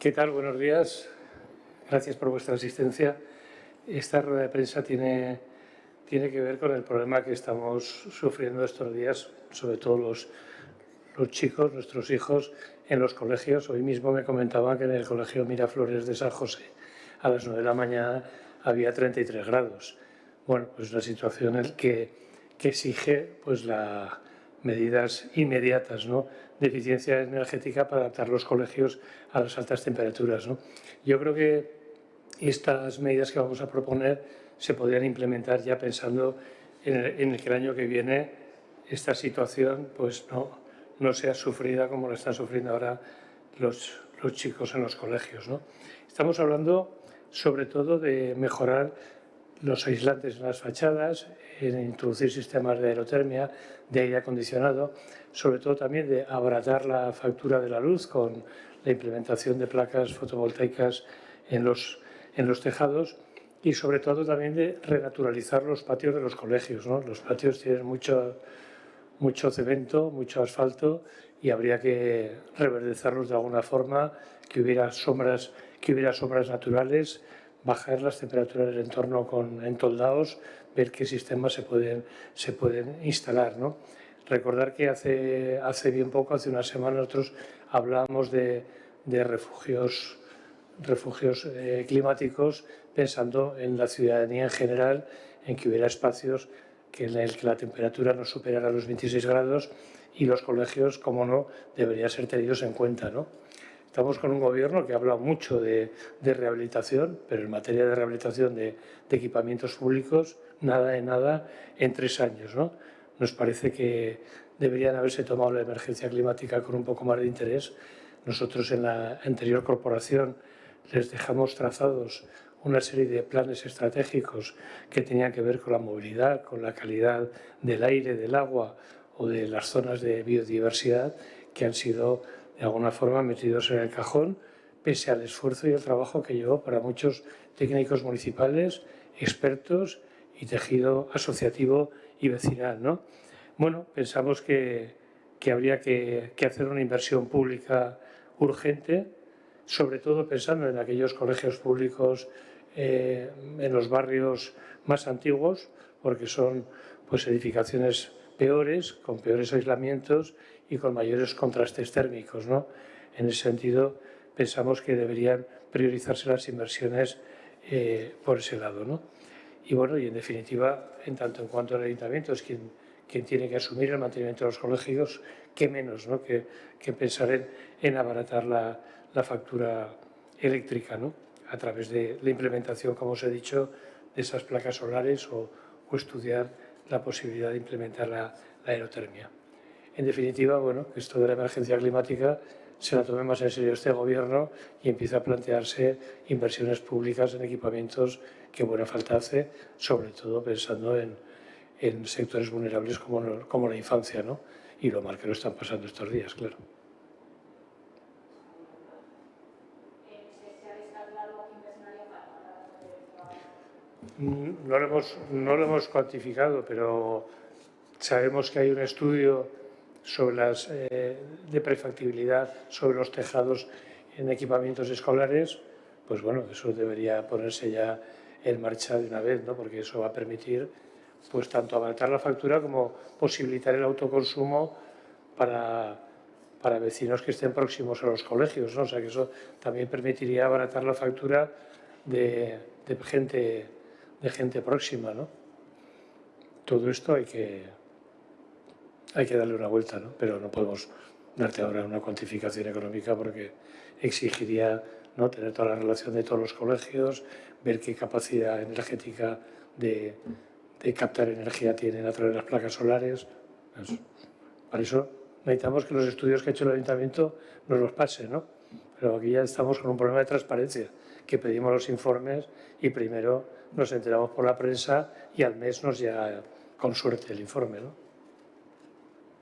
¿Qué tal? Buenos días. Gracias por vuestra asistencia. Esta rueda de prensa tiene, tiene que ver con el problema que estamos sufriendo estos días, sobre todo los, los chicos, nuestros hijos, en los colegios. Hoy mismo me comentaban que en el colegio Miraflores de San José a las 9 de la mañana había 33 grados. Bueno, pues una situación que, que exige pues, las medidas inmediatas ¿no? de eficiencia energética para adaptar los colegios a las altas temperaturas. ¿no? Yo creo que estas medidas que vamos a proponer se podrían implementar ya pensando en el, en que el año que viene esta situación pues, no, no sea sufrida como la están sufriendo ahora los, los chicos en los colegios. ¿no? Estamos hablando sobre todo de mejorar los aislantes en las fachadas, en introducir sistemas de aerotermia, de aire acondicionado, sobre todo también de abaratar la factura de la luz con la implementación de placas fotovoltaicas en los, en los tejados y sobre todo también de renaturalizar los patios de los colegios. ¿no? Los patios tienen mucho, mucho cemento, mucho asfalto y habría que reverdezarlos de alguna forma, que hubiera sombras, que hubiera sombras naturales, bajar las temperaturas del entorno con entoldados, ver qué sistemas se pueden, se pueden instalar. ¿no? Recordar que hace, hace bien poco, hace una semana, nosotros hablábamos de, de refugios, refugios eh, climáticos pensando en la ciudadanía en general, en que hubiera espacios que en el que la temperatura no superara los 26 grados y los colegios, como no, deberían ser tenidos en cuenta. ¿no? Estamos con un gobierno que habla mucho de, de rehabilitación, pero en materia de rehabilitación de, de, equipamientos públicos, nada de nada en tres años. ¿no? Nos parece que deberían haberse tomado la emergencia climática con un poco más de interés. Nosotros en la anterior corporación les dejamos trazados una serie de planes estratégicos que tenían que ver con la movilidad, con la calidad del aire, del agua o de las zonas de biodiversidad que han sido de alguna forma metidos en el cajón pese al esfuerzo y el trabajo que llevó para muchos técnicos municipales, expertos y tejido asociativo y vecinal. ¿no? Bueno, pensamos que, que habría que, que hacer una inversión pública urgente, sobre todo pensando en aquellos colegios públicos eh, en los barrios más antiguos, porque son pues, edificaciones peores, con peores aislamientos y con mayores contrastes térmicos. ¿no? En ese sentido, pensamos que deberían priorizarse las inversiones eh, por ese lado. ¿no? Y bueno, y en definitiva, en tanto en cuanto el ayuntamiento es quien, quien tiene que asumir el mantenimiento de los colegios, qué menos ¿no? que, que pensar en, en abaratar la, la factura eléctrica. ¿no? a través de la implementación, como os he dicho, de esas placas solares o, o estudiar la posibilidad de implementar la, aerotermia. En definitiva, bueno, esto de la emergencia climática se la tome más en serio este gobierno y empieza a plantearse inversiones públicas en equipamientos que buena falta hace, sobre todo pensando en, en sectores vulnerables como, como la infancia, ¿no? Y lo mal que lo están pasando estos días, claro. No lo, hemos, no lo hemos cuantificado, pero sabemos que hay un estudio sobre las, eh, de prefactibilidad sobre los tejados en equipamientos escolares, pues bueno, eso debería ponerse ya en marcha de una vez, ¿no? porque eso va a permitir pues tanto abaratar la factura como posibilitar el autoconsumo para, para vecinos que estén próximos a los colegios. ¿no? O sea que eso también permitiría abaratar la factura de, de gente de gente próxima, ¿no? Todo esto hay que, hay que darle una vuelta, ¿no? Pero no podemos darte ahora una cuantificación económica porque exigiría ¿no? tener toda la relación de todos los colegios, ver qué capacidad energética de, de captar energía tienen a través de las placas solares. Para eso necesitamos que los estudios que ha hecho el ayuntamiento nos los pasen, ¿no? Pero aquí ya estamos con un problema de transparencia, que pedimos los informes y primero nos enteramos por la prensa y al mes nos llega con suerte el informe. ¿no?